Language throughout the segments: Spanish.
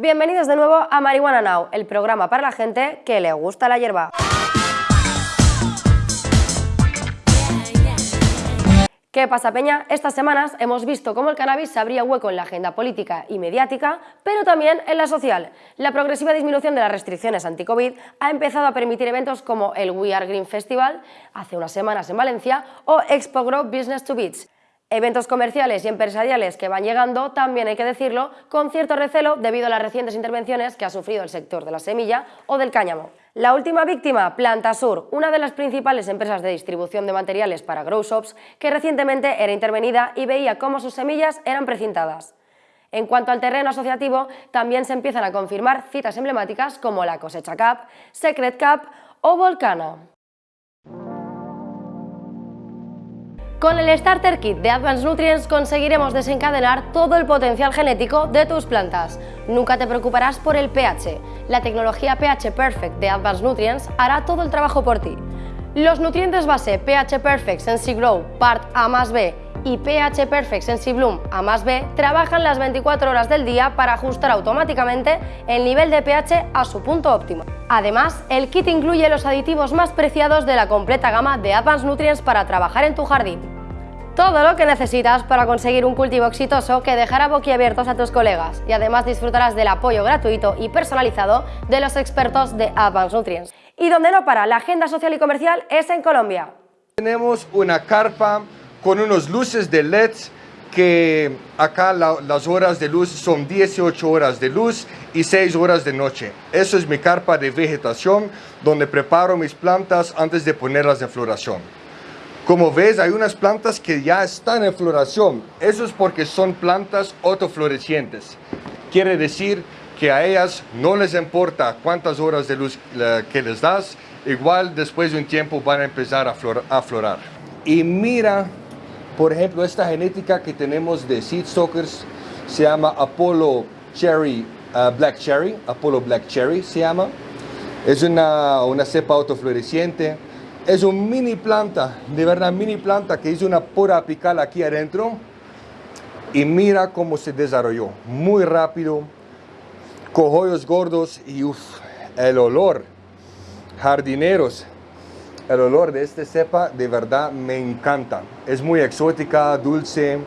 Bienvenidos de nuevo a Marihuana Now, el programa para la gente que le gusta la hierba. ¿Qué pasa, Peña? Estas semanas hemos visto cómo el cannabis se abría hueco en la agenda política y mediática, pero también en la social. La progresiva disminución de las restricciones anti-COVID ha empezado a permitir eventos como el We Are Green Festival, hace unas semanas en Valencia, o Expo Grow Business to Beats, Eventos comerciales y empresariales que van llegando, también hay que decirlo, con cierto recelo debido a las recientes intervenciones que ha sufrido el sector de la semilla o del cáñamo. La última víctima, Plantasur, una de las principales empresas de distribución de materiales para grow shops, que recientemente era intervenida y veía cómo sus semillas eran precintadas. En cuanto al terreno asociativo, también se empiezan a confirmar citas emblemáticas como la Cosecha Cup, Secret Cup o Volcano. Con el Starter Kit de Advanced Nutrients conseguiremos desencadenar todo el potencial genético de tus plantas. Nunca te preocuparás por el pH. La tecnología pH Perfect de Advanced Nutrients hará todo el trabajo por ti. Los nutrientes base pH Perfect Sensi Grow Part A más B y pH Perfect Sensi Bloom A más B trabajan las 24 horas del día para ajustar automáticamente el nivel de pH a su punto óptimo. Además, el kit incluye los aditivos más preciados de la completa gama de Advanced Nutrients para trabajar en tu jardín. Todo lo que necesitas para conseguir un cultivo exitoso que dejará boquiabiertos a tus colegas y además disfrutarás del apoyo gratuito y personalizado de los expertos de Advanced Nutrients. Y donde no para la agenda social y comercial es en Colombia. Tenemos una carpa con unos luces de LED que acá las horas de luz son 18 horas de luz y 6 horas de noche. Eso es mi carpa de vegetación donde preparo mis plantas antes de ponerlas en floración. Como ves, hay unas plantas que ya están en floración. Eso es porque son plantas autoflorecientes. Quiere decir que a ellas no les importa cuántas horas de luz que les das, igual después de un tiempo van a empezar a, a florar. Y mira por ejemplo, esta genética que tenemos de seed stockers se llama Apollo Cherry uh, Black Cherry, Apollo Black Cherry se llama. Es una, una cepa autofloreciente. Es un mini planta, de verdad mini planta que hizo una pora apical aquí adentro. Y mira cómo se desarrolló, muy rápido, cojollos gordos y uff, el olor. Jardineros, el olor de esta cepa de verdad me encanta. Es muy exótica, dulce,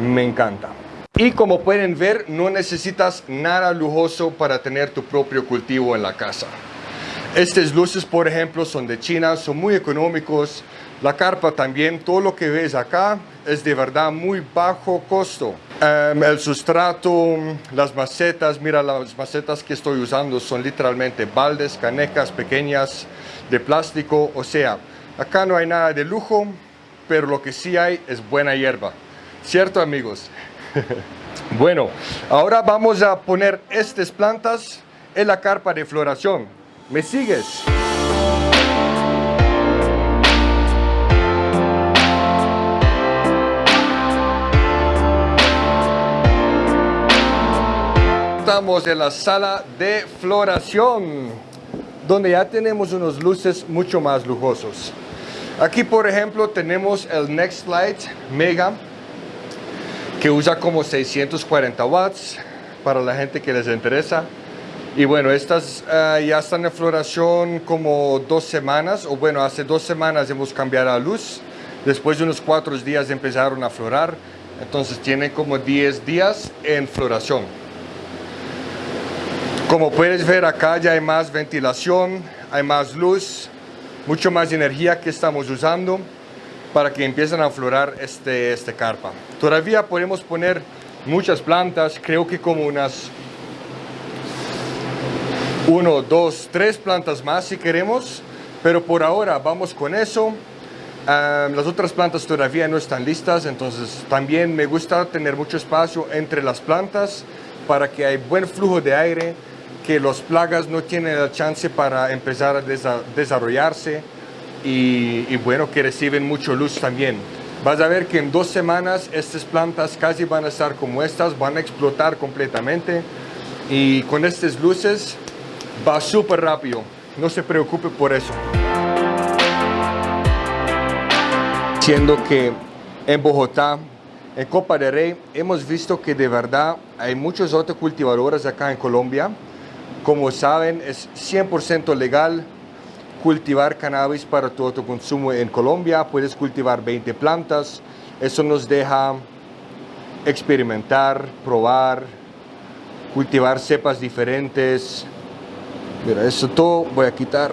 me encanta. Y como pueden ver, no necesitas nada lujoso para tener tu propio cultivo en la casa. Estas luces, por ejemplo, son de China, son muy económicos. La carpa también, todo lo que ves acá es de verdad muy bajo costo. Em, el sustrato, las macetas, mira las macetas que estoy usando son literalmente baldes, canecas pequeñas, de plástico, o sea, acá no hay nada de lujo, pero lo que sí hay es buena hierba. ¿Cierto, amigos? bueno, ahora vamos a poner estas plantas en la carpa de floración. ¿Me sigues? Estamos en la sala de floración donde ya tenemos unos luces mucho más lujosos. Aquí, por ejemplo, tenemos el Next Light Mega, que usa como 640 watts para la gente que les interesa. Y bueno, estas ah, ya están en floración como dos semanas, o bueno, hace dos semanas hemos cambiado la luz. Después de unos cuatro días empezaron a florar, entonces tienen como 10 días en floración. Como puedes ver acá ya hay más ventilación, hay más luz, mucho más energía que estamos usando para que empiecen a florar este, este carpa. Todavía podemos poner muchas plantas, creo que como unas uno, dos, tres plantas más si queremos, pero por ahora vamos con eso. las otras plantas todavía no están listas, entonces también me gusta tener mucho espacio entre las plantas para que haya buen flujo de aire que los plagas no tienen la chance para empezar a desarrollarse y, bueno, que reciben mucho luz también. Vas a ver que en dos semanas estas plantas casi van a estar como estas, van a explotar completamente y con estas luces va súper rápido, no se preocupe por eso. Siendo que en Bogotá en Copa de Rey hemos visto que de verdad hay muchos otros cultivadores acá en Colombia. Como saben, es 100% legal cultivar cannabis para tu autoconsumo en Colombia. Puedes cultivar 20 plantas. Eso nos deja experimentar, probar, cultivar cepas diferentes. Mira, eso todo voy a quitar.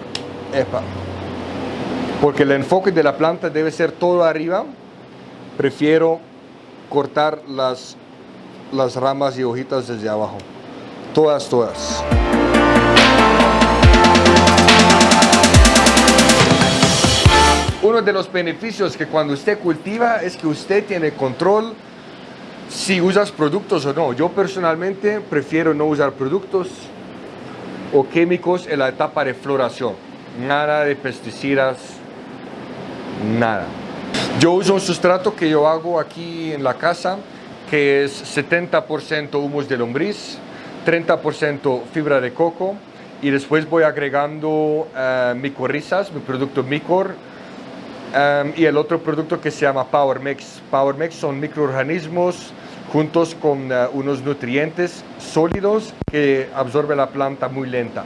Porque el enfoque de la planta debe ser todo arriba. Prefiero cortar las, las ramas y hojitas desde abajo. Todas, todas. Uno de los beneficios que cuando usted cultiva es que usted tiene control si usas productos o no. Yo personalmente prefiero no usar productos o químicos en la etapa de floración. Nada de pesticidas, nada. Yo uso un sustrato que yo hago aquí en la casa, que es 70% humus de lombriz, 30% fibra de coco, y después voy agregando uh, micorrizas, mi producto Micor, um, y el otro producto que se llama Power Mix. Power Mix son microorganismos juntos con uh, unos nutrientes sólidos que absorbe la planta muy lenta.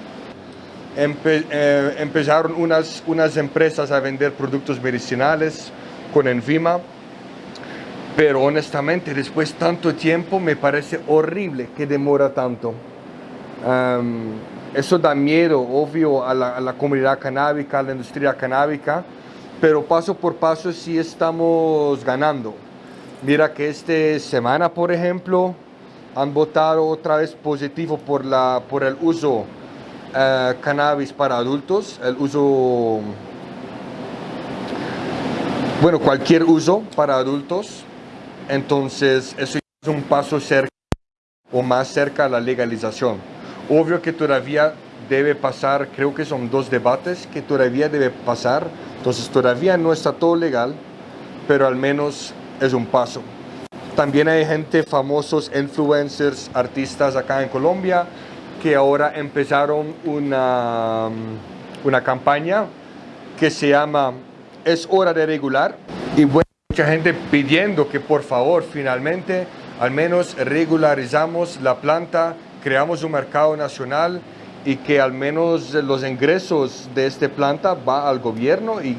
Empe eh, empezaron unas, unas empresas a vender productos medicinales, con Envima, pero honestamente después tanto tiempo me parece horrible que demora tanto. Eso da miedo, obvio, a la, a la, comunidad canábica, a la industria canábica, pero paso por paso sí estamos ganando. Mira que esta semana, por ejemplo, han votado otra vez positivo por, la, por el uso uh, cannabis para adultos, el uso bueno, cualquier uso para adultos. Entonces, eso es un paso cerca o más cerca a la legalización. Obvio que todavía debe pasar, creo que son dos debates que todavía debe pasar. Entonces, todavía no está todo legal, pero al menos es un paso. También hay gente, famosos influencers, artistas acá en Colombia, que ahora empezaron una, una campaña que se llama es hora de regular y bueno, mucha gente pidiendo que por favor finalmente al menos regularizamos la planta, creamos un mercado nacional y que al menos los ingresos de esta planta va al gobierno y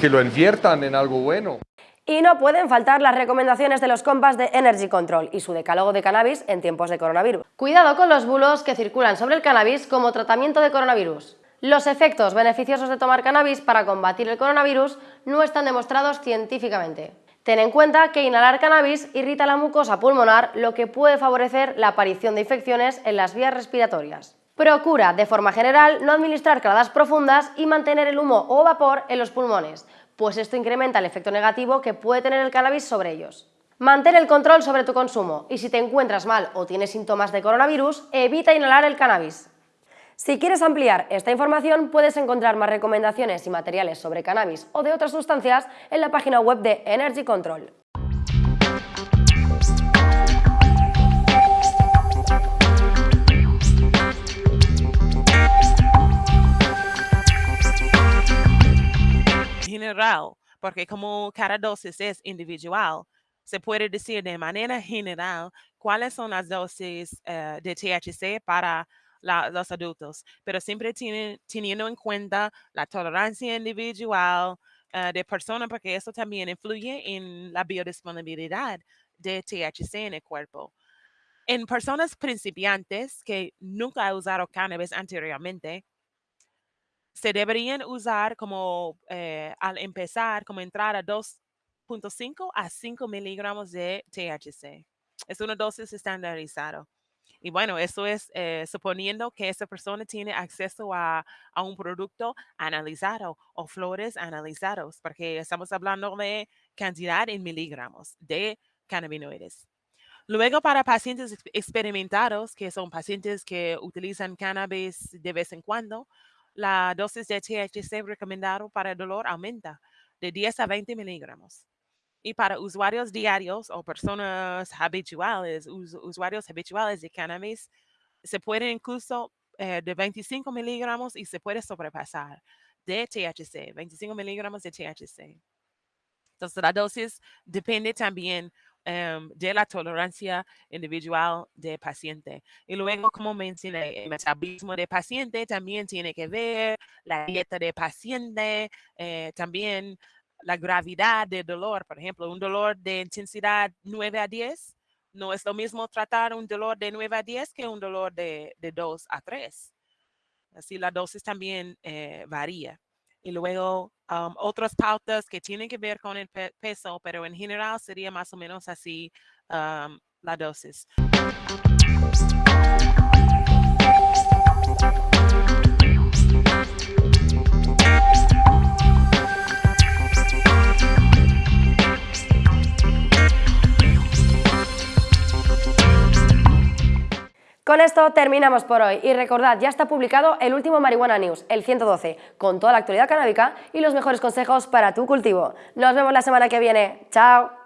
que lo inviertan en algo bueno. Y no pueden faltar las recomendaciones de los compas de Energy Control y su decálogo de cannabis en tiempos de coronavirus. Cuidado con los bulos que circulan sobre el cannabis como tratamiento de coronavirus. Los efectos beneficiosos de tomar cannabis para combatir el coronavirus no están demostrados científicamente. Ten en cuenta que inhalar cannabis irrita la mucosa pulmonar, lo que puede favorecer la aparición de infecciones en las vías respiratorias. Procura, de forma general, no administrar caladas profundas y mantener el humo o vapor en los pulmones, pues esto incrementa el efecto negativo que puede tener el cannabis sobre ellos. Mantén el control sobre tu consumo y si te encuentras mal o tienes síntomas de coronavirus, evita inhalar el cannabis. Si quieres ampliar esta información, puedes encontrar más recomendaciones y materiales sobre cannabis o de otras sustancias en la página web de Energy Control. General, porque como cada dosis es individual, se puede decir de manera general cuáles son las dosis uh, de THC para los adultos, pero siempre teniendo en cuenta la tolerancia individual uh, de persona, porque eso también influye en la biodisponibilidad de THC en el cuerpo. En personas principiantes que nunca han usado cannabis anteriormente, se deberían usar como eh, al empezar, como entrar a 2.5 a 5 miligramos de THC. Es una dosis estandarizada. Y bueno, eso es eh, suponiendo que esa persona tiene acceso a, a, un producto analizado o flores analizados, porque estamos hablando de cantidad en miligramos de cannabinoides. Luego, para pacientes experimentados, que son pacientes que utilizan cannabis de vez en cuando, la dosis de THC recomendado para el dolor aumenta de 10 a 20 miligramos. Y para usuarios diarios o personas habituales, us, usuarios habituales de cannabis, se puede incluso eh, de 25 miligramos y se puede sobrepasar de THC, 25 miligramos de THC. Entonces, la dosis depende también em, de la tolerancia individual del paciente. Y luego, como mencioné, el metabolismo del paciente también tiene que ver la dieta del paciente, eh, también la gravedad del dolor. Por ejemplo, un dolor de intensidad 9 a 10 no es lo mismo tratar un dolor de 9 a 10 que un dolor de, de 2 a 3. Así la dosis también eh, varía. Y luego um, otras pautas que tienen que ver con el peso, pero en general sería más o menos así um, la dosis. Con esto terminamos por hoy y recordad, ya está publicado el último Marihuana News, el 112, con toda la actualidad canábica y los mejores consejos para tu cultivo. Nos vemos la semana que viene. ¡Chao!